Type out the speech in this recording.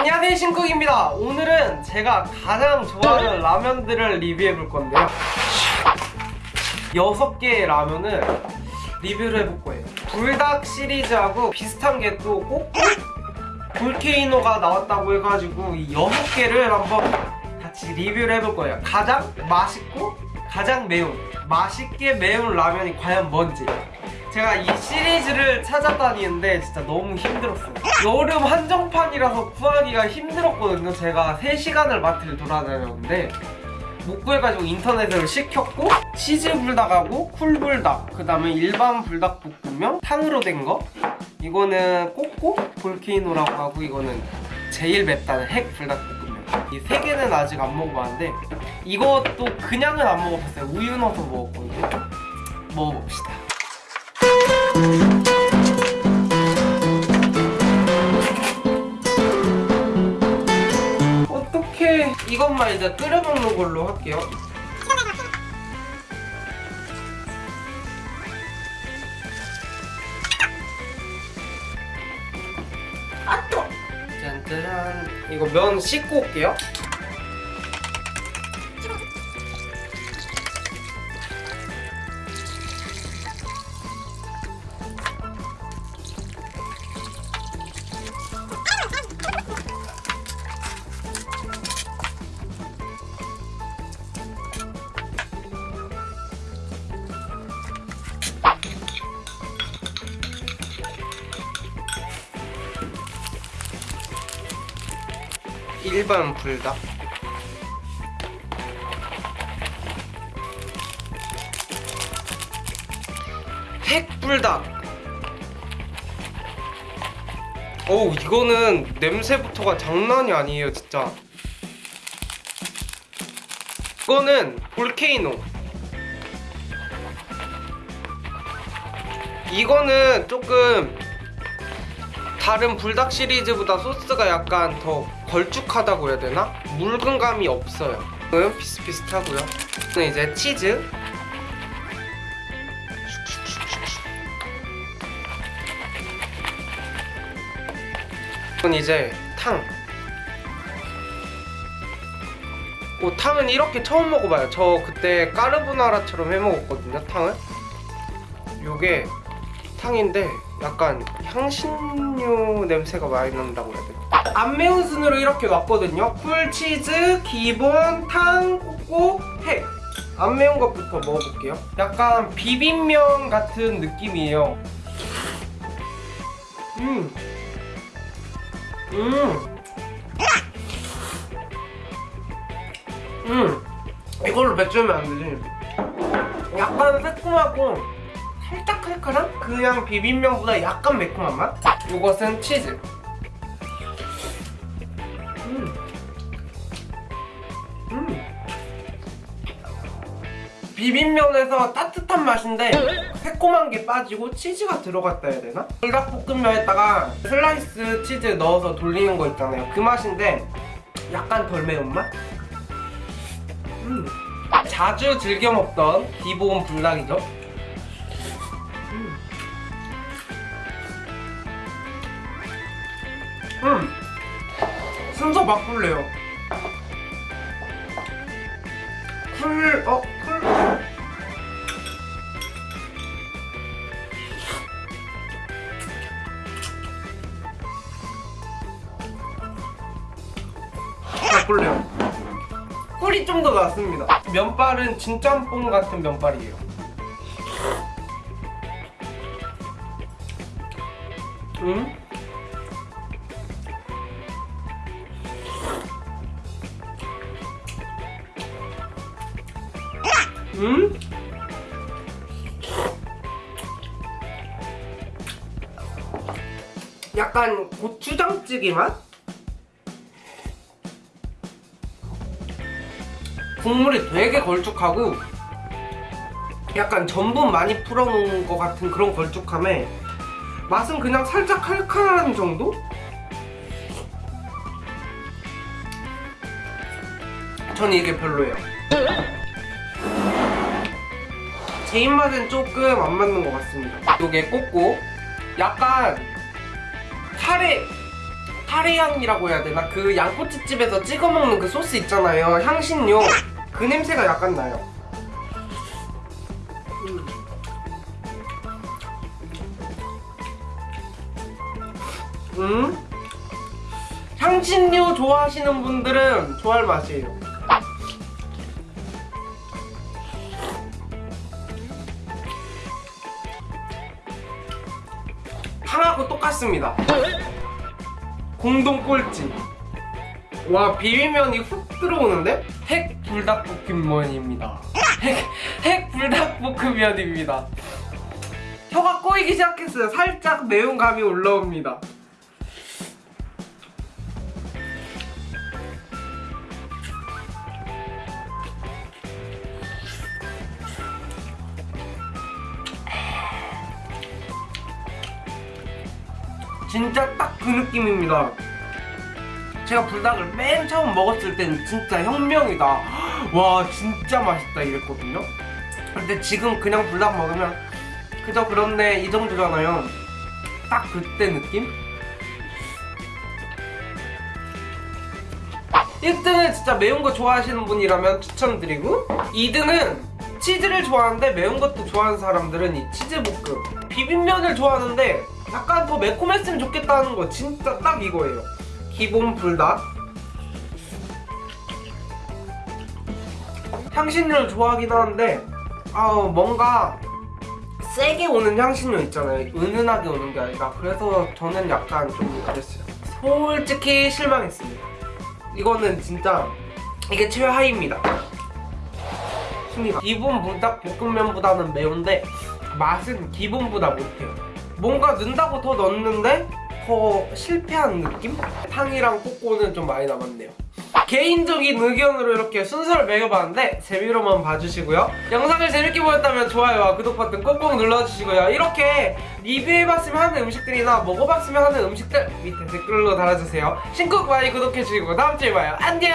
안녕하세요 신쿡입니다. 오늘은 제가 가장 좋아하는 라면들을 리뷰해 볼 건데요. 6개의 라면을 리뷰를 해볼 거예요. 불닭 시리즈하고 비슷한 게 또 꼭 볼케이노가 나왔다고 해가지고 이 6개를 한번 같이 리뷰를 해볼 거예요. 가장 맛있고 가장 매운 맛있게 매운 라면이 과연 뭔지 제가 이 시리즈를 찾아다니는데 진짜 너무 힘들었어요. 여름 한정판이라서 구하기가 힘들었거든요. 제가 3시간을 마트를 돌아다녔는데 못 구해가지고 인터넷으로 시켰고 치즈 불닭하고 쿨불닭 그 다음에 일반 불닭볶음면 탕으로 된 거. 이거는 꼬꼬 볼케이노라고 하고 이거는 제일 맵다는 핵 불닭볶음면. 이 세 개는 아직 안 먹어봤는데 이것도 그냥은 안 먹어봤어요. 우유 넣어서 먹었거든요. 먹어봅시다 이것만 이제 끓여 먹는 걸로 할게요. 아 또 짠짜란 이거 면 씻고 올게요. 일반 불닭? 핵불닭. 어우 이거는 냄새부터가 장난이 아니에요 진짜. 이거는 볼케이노. 이거는 조금 다른 불닭 시리즈보다 소스가 약간 더 걸쭉하다고 해야 되나? 묽은 감이 없어요. 이거는 비슷비슷하고요. 이거는 이제 치즈. 이건 이제 탕. 오, 탕은 이렇게 처음 먹어봐요. 저 그때 까르보나라처럼 해먹었거든요 탕을. 요게 탕인데 약간 향신료 냄새가 많이 난다고 해야 되나? 안 매운 순으로 이렇게 왔거든요 쿨치즈, 기본, 탕, 꼬꼬, 핵. 안 매운 것부터 먹어볼게요 약간 비빔면 같은 느낌이에요 음. 음. 음. 이걸로 배추면 안 되지 약간 새콤하고 살짝 칼칼한? 그냥 비빔면보다 약간 매콤한 맛? 이것은 치즈 비빔면에서 따뜻한 맛인데 새콤한 게 빠지고 치즈가 들어갔다 해야 되나? 불닭볶음면에다가 슬라이스 치즈 넣어서 돌리는 거 있잖아요 그 맛인데 약간 덜 매운맛? 음. 자주 즐겨 먹던 기본 불닭이죠 음 순서 바꿀래요 쿨.. 어? 쿨? 바꿀래요 꿀이 좀 더 낫습니다 면발은 진짬뽕 같은 면발이에요 음? 음? 약간 고추장찌개 맛? 국물이 되게 걸쭉하고 약간 전분 많이 풀어놓은 것 같은 그런 걸쭉함에 맛은 그냥 살짝 칼칼한 정도? 저는 이게 별로예요 제 입맛엔 조금 안 맞는 것 같습니다 이게 꽂고 약간 카레 카레향이라고 해야 되나? 그 양꼬치집에서 찍어 먹는 그 소스 있잖아요. 향신료. 그 냄새가 약간 나요. 음. 음? 향신료 좋아하시는 분들은 좋아할 맛이에요. 탕하고 똑같습니다. 공동 꼴찌. 와 비빔면이 훅 들어오는데? 핵 불닭볶음면입니다. 핵, 핵 불닭볶음면입니다. 혀가 꼬이기 시작했어요. 살짝 매운 감이 올라옵니다. 진짜 딱 그 느낌입니다. 제가 불닭을 맨 처음 먹었을 땐 진짜 혁명이다. 와, 진짜 맛있다 이랬거든요. 근데 지금 그냥 불닭 먹으면 그저 그렇네 이 정도잖아요. 딱 그때 느낌? 1등은 진짜 매운 거 좋아하시는 분이라면 추천드리고 2등은 치즈를 좋아하는데 매운 것도 좋아하는 사람들은 이 치즈볶음 비빔면을 좋아하는데 약간 더 매콤했으면 좋겠다는 거 진짜 딱 이거예요 기본 불닭 향신료를 좋아하긴 하는데 아 뭔가 세게 오는 향신료 있잖아요. 은은하게 오는 게 아니라. 그래서 저는 약간 좀 그랬어요. 솔직히 실망했습니다. 이거는 진짜 이게 최하입니다. 순위가. 기본 불닭 볶음면보다는 매운데 맛은 기본보다 못해요. 뭔가 넣는다고 더 넣었는데 더 실패한 느낌? 탕이랑 꼬꼬는 좀 많이 남았네요 개인적인 의견으로 이렇게 순서를 매겨봤는데 재미로만 봐주시고요. 영상을 재밌게 보셨다면 좋아요와 구독 버튼 꼭꼭 눌러주시고요. 이렇게 리뷰해봤으면 하는 음식들이나 먹어봤으면 하는 음식들 밑에 댓글로 달아주세요. 신곡 많이 구독해주시고 다음주에 봐요. 안녕